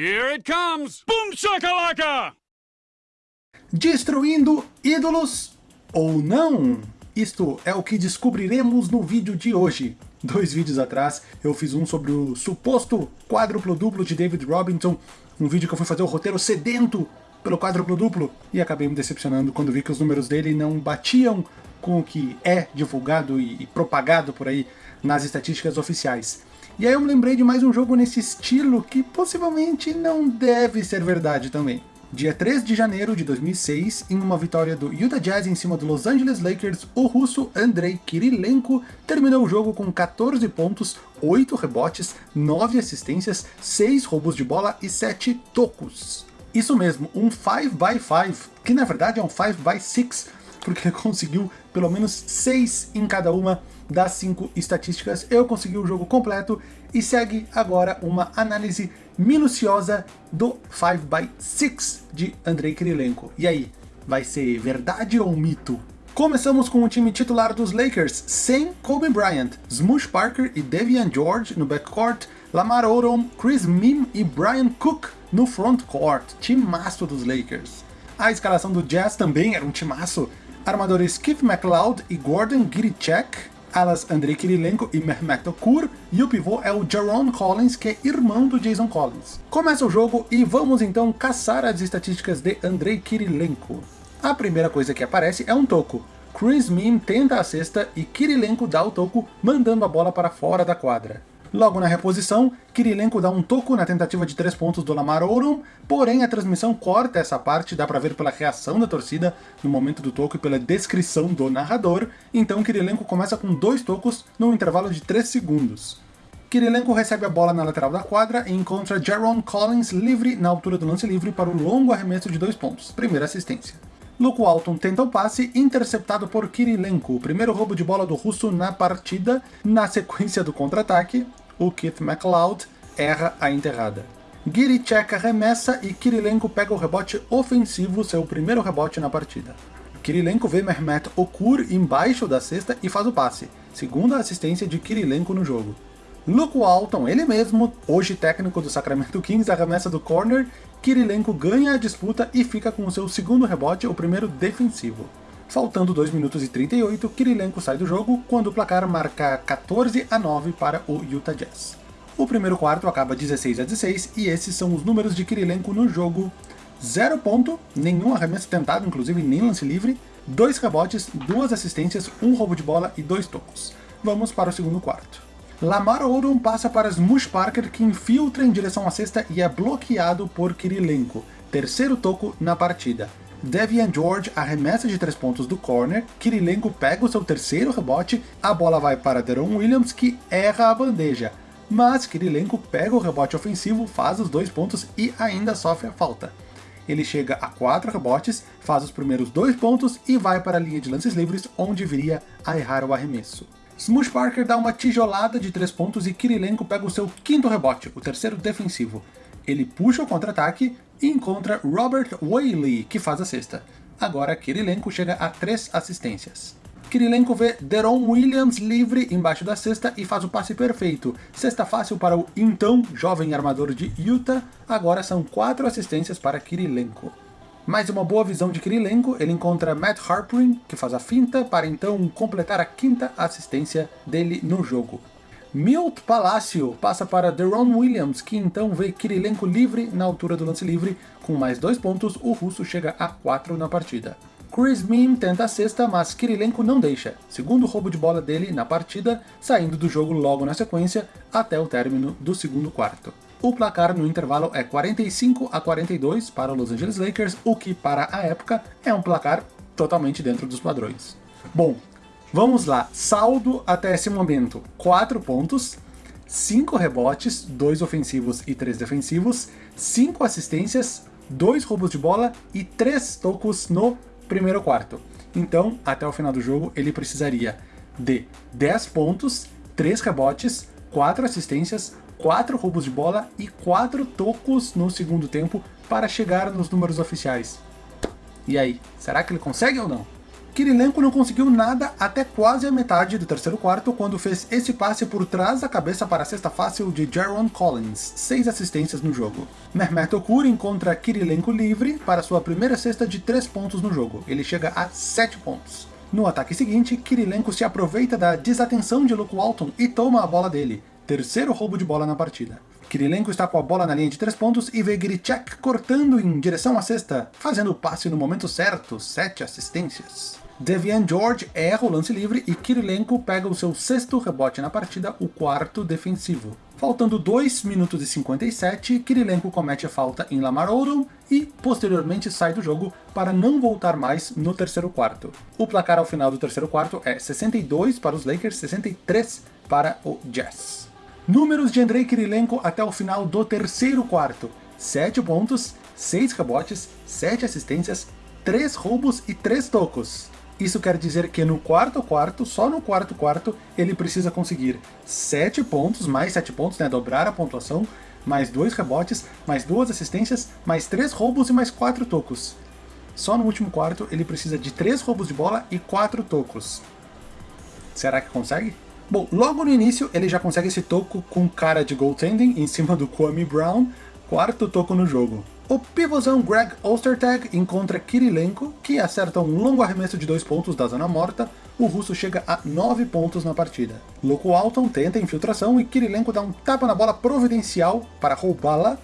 Here it comes! Boom shakalaka! Destruindo ídolos ou não? Isto é o que descobriremos no vídeo de hoje. Dois vídeos atrás eu fiz um sobre o suposto quádruplo duplo de David Robinson, um vídeo que eu fui fazer o roteiro sedento pelo quádruplo duplo, e acabei me decepcionando quando vi que os números dele não batiam com o que é divulgado e propagado por aí nas estatísticas oficiais. E aí eu me lembrei de mais um jogo nesse estilo que possivelmente não deve ser verdade também. Dia 3 de janeiro de 2006, em uma vitória do Utah Jazz em cima do Los Angeles Lakers, o russo Andrei Kirilenko terminou o jogo com 14 pontos, 8 rebotes, 9 assistências, 6 roubos de bola e 7 tocos. Isso mesmo, um 5x5, que na verdade é um 5x6, porque ele conseguiu pelo menos 6 em cada uma das 5 estatísticas. Eu consegui o jogo completo e segue agora uma análise minuciosa do 5x6 de Andrei Kirilenko. E aí, vai ser verdade ou mito? Começamos com o time titular dos Lakers, sem Kobe Bryant, Smush Parker e Devian George no backcourt, Lamar Odom, Chris Mim e Brian Cook no frontcourt, timaço dos Lakers. A escalação do Jazz também era um timaço, armadores Keith McLeod e Gordon Giricek, alas Andrei Kirilenko e Mehmet Okur, e o pivô é o Jaron Collins, que é irmão do Jason Collins. Começa o jogo e vamos então caçar as estatísticas de Andrei Kirilenko. A primeira coisa que aparece é um toco. Chris Mim tenta a cesta e Kirilenko dá o toco, mandando a bola para fora da quadra. Logo na reposição, Kirilenko dá um toco na tentativa de 3 pontos do Lamar Odom, porém a transmissão corta essa parte, dá pra ver pela reação da torcida no momento do toco e pela descrição do narrador, então Kirilenko começa com dois tocos num intervalo de 3 segundos. Kirilenko recebe a bola na lateral da quadra e encontra Jaron Collins livre na altura do lance livre para o longo arremesso de dois pontos, primeira assistência. Luke Walton tenta o passe, interceptado por Kirilenko, o primeiro roubo de bola do russo na partida. Na sequência do contra-ataque, o Keith McLeod erra a enterrada. Giricek arremessa e Kirilenko pega o rebote ofensivo, seu primeiro rebote na partida. Kirilenko vê Mehmet Okur embaixo da cesta e faz o passe, segunda assistência de Kirilenko no jogo. Luke Walton, ele mesmo, hoje técnico do Sacramento Kings, arremessa do corner, Kirilenko ganha a disputa e fica com o seu segundo rebote, o primeiro defensivo. Faltando 2 minutos e 38, Kirilenko sai do jogo quando o placar marca 14 a 9 para o Utah Jazz. O primeiro quarto acaba 16 a 16 e esses são os números de Kirilenko no jogo. 0 ponto, nenhum arremesso tentado, inclusive nem lance livre, 2 rebotes, 2 assistências, 1 um roubo de bola e 2 tocos. Vamos para o segundo quarto. Lamar Odom passa para Smush Parker que infiltra em direção à cesta e é bloqueado por Kirilenko, terceiro toco na partida. Devian George arremessa de 3 pontos do corner, Kirilenko pega o seu terceiro rebote, a bola vai para Deron Williams que erra a bandeja, mas Kirilenko pega o rebote ofensivo, faz os dois pontos e ainda sofre a falta. Ele chega a 4 rebotes, faz os primeiros dois pontos e vai para a linha de lances livres, onde viria a errar o arremesso. Smush Parker dá uma tijolada de 3 pontos e Kirilenko pega o seu quinto rebote, o terceiro defensivo. Ele puxa o contra-ataque e encontra Robert Whaley, que faz a cesta. Agora Kirilenko chega a 3 assistências. Kirilenko vê Deron Williams livre embaixo da cesta e faz o passe perfeito. Cesta fácil para o então jovem armador de Utah, agora são 4 assistências para Kirilenko. Mais uma boa visão de Kirilenko, ele encontra Matt Harpering, que faz a finta, para então completar a quinta assistência dele no jogo. Milt Palacio passa para Deron Williams, que então vê Kirilenko livre na altura do lance livre. Com mais dois pontos, o russo chega a 4 na partida. Chris Mim tenta a sexta, mas Kirilenko não deixa. Segundo roubo de bola dele na partida, saindo do jogo logo na sequência, até o término do segundo quarto. O placar no intervalo é 45 a 42 para os Los Angeles Lakers, o que para a época é um placar totalmente dentro dos padrões. Bom, vamos lá, saldo até esse momento, 4 pontos, 5 rebotes, 2 ofensivos e 3 defensivos, 5 assistências, 2 roubos de bola e 3 tocos no primeiro quarto. Então, até o final do jogo, ele precisaria de 10 pontos, 3 rebotes, 4 assistências, 4 roubos de bola e 4 tocos no segundo tempo para chegar nos números oficiais. E aí, será que ele consegue ou não? Kirilenko não conseguiu nada até quase a metade do terceiro quarto, quando fez esse passe por trás da cabeça para a cesta fácil de Jaron Collins, seis assistências no jogo. Mehmet Okur encontra Kirilenko livre para sua primeira cesta de 3 pontos no jogo, ele chega a 7 pontos. No ataque seguinte, Kirilenko se aproveita da desatenção de Luke Walton e toma a bola dele, terceiro roubo de bola na partida. Kirilenko está com a bola na linha de 3 pontos e vê Gricek cortando em direção à cesta, fazendo o passe no momento certo, 7 assistências. Devian George erra o lance livre e Kirilenko pega o seu sexto rebote na partida, o quarto defensivo. Faltando 2 minutos e 57, Kirilenko comete a falta em Lamar Odom e posteriormente sai do jogo para não voltar mais no terceiro quarto. O placar ao final do terceiro quarto é 62 para os Lakers, 63 para o Jazz. Números de Andrei Kirilenko até o final do terceiro quarto. 7 pontos, 6 rebotes, 7 assistências, 3 roubos e 3 tocos. Isso quer dizer que no quarto quarto, só no quarto quarto, ele precisa conseguir 7 pontos, mais 7 pontos, né, dobrar a pontuação, mais 2 rebotes, mais 2 assistências, mais 3 roubos e mais 4 tocos. Só no último quarto ele precisa de 3 roubos de bola e 4 tocos. Será que consegue? Bom, logo no início ele já consegue esse toco com cara de goaltending em cima do Kwame Brown, quarto toco no jogo. O pivôzão Greg Ostertag encontra Kirilenko, que acerta um longo arremesso de dois pontos da zona morta, o russo chega a 9 pontos na partida. Luke Walton tenta a infiltração e Kirilenko dá um tapa na bola providencial para roubá-la,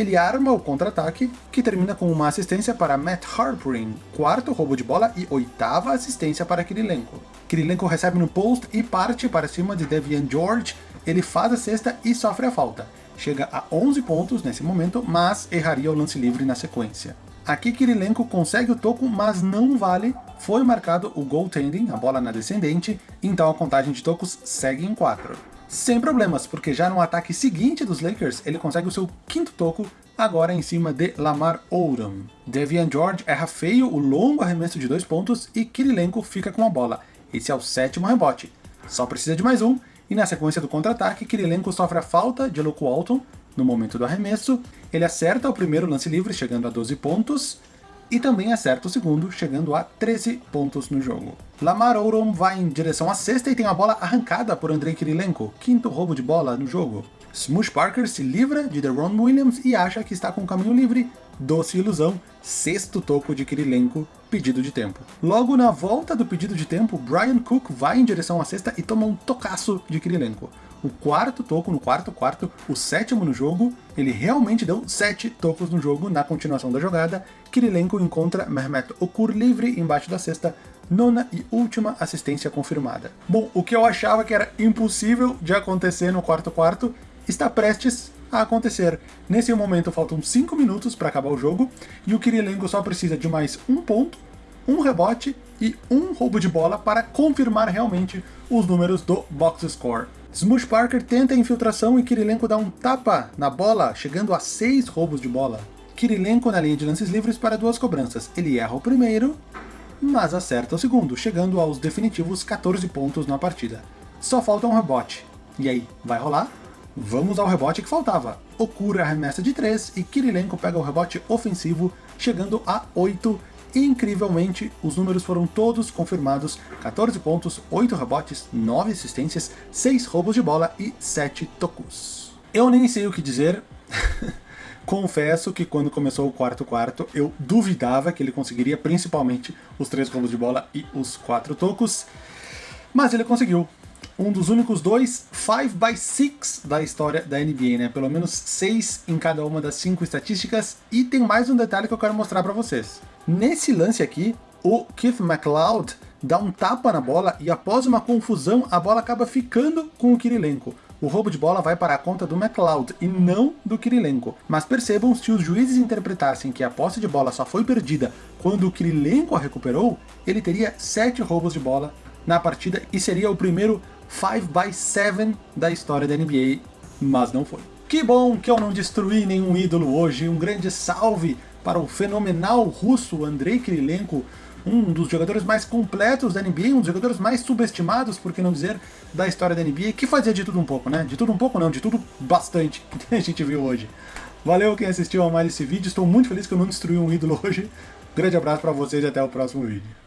ele arma o contra-ataque, que termina com uma assistência para Matt Harpering, quarto roubo de bola e oitava assistência para Kirilenko. Kirilenko recebe no post e parte para cima de Devian George, ele faz a cesta e sofre a falta chega a 11 pontos nesse momento, mas erraria o lance livre na sequência. Aqui Kirilenko consegue o toco, mas não vale, foi marcado o goaltending, a bola na descendente, então a contagem de tocos segue em 4. Sem problemas, porque já no ataque seguinte dos Lakers, ele consegue o seu quinto toco, agora em cima de Lamar Odom. Devian George erra feio o longo arremesso de dois pontos e Kirilenko fica com a bola. Esse é o sétimo rebote. Só precisa de mais um, e na sequência do contra-ataque, Kirilenko sofre a falta de Luke Walton no momento do arremesso, ele acerta o primeiro lance livre, chegando a 12 pontos, e também acerta o segundo, chegando a 13 pontos no jogo. Lamar Odom vai em direção à sexta e tem a bola arrancada por Andrei Kirilenko, quinto roubo de bola no jogo. Smush Parker se livra de Deron Williams e acha que está com o caminho livre, doce ilusão, sexto toco de Kirilenko, pedido de tempo. Logo na volta do pedido de tempo, Brian Cook vai em direção à cesta e toma um tocaço de Kirilenko. O quarto toco no quarto quarto, o sétimo no jogo, ele realmente deu sete tocos no jogo na continuação da jogada. Kirilenko encontra Mehmet Okur livre embaixo da cesta, nona e última assistência confirmada. Bom, o que eu achava que era impossível de acontecer no quarto quarto, está prestes a acontecer. Nesse momento faltam 5 minutos para acabar o jogo, e o Kirilenko só precisa de mais um ponto, um rebote e um roubo de bola para confirmar realmente os números do box score. Smush Parker tenta a infiltração e Kirilenko dá um tapa na bola, chegando a 6 roubos de bola. Kirilenko na linha de lances livres para duas cobranças. Ele erra o primeiro, mas acerta o segundo, chegando aos definitivos 14 pontos na partida. Só falta um rebote. E aí, vai rolar? Vamos ao rebote que faltava. Okura arremessa de 3 e Kirilenko pega o rebote ofensivo, chegando a 8 e incrivelmente os números foram todos confirmados, 14 pontos, 8 rebotes, 9 assistências, 6 roubos de bola e 7 tocos. Eu nem sei o que dizer, confesso que quando começou o quarto quarto eu duvidava que ele conseguiria principalmente os 3 roubos de bola e os 4 tocos, mas ele conseguiu um dos únicos dois 5x6 da história da NBA, né? Pelo menos 6 em cada uma das 5 estatísticas. E tem mais um detalhe que eu quero mostrar para vocês. Nesse lance aqui, o Keith McLeod dá um tapa na bola e após uma confusão, a bola acaba ficando com o Kirilenko. O roubo de bola vai para a conta do McLeod e não do Kirilenko. Mas percebam, se os juízes interpretassem que a posse de bola só foi perdida quando o Kirilenko a recuperou, ele teria 7 roubos de bola na partida e seria o primeiro 5x7 da história da NBA, mas não foi. Que bom que eu não destruí nenhum ídolo hoje, um grande salve para o fenomenal russo Andrei Kirilenko, um dos jogadores mais completos da NBA, um dos jogadores mais subestimados, por que não dizer, da história da NBA, que fazia de tudo um pouco, né? De tudo um pouco não, de tudo bastante, que a gente viu hoje. Valeu quem assistiu a mais esse vídeo, estou muito feliz que eu não destruí um ídolo hoje. grande abraço para vocês e até o próximo vídeo.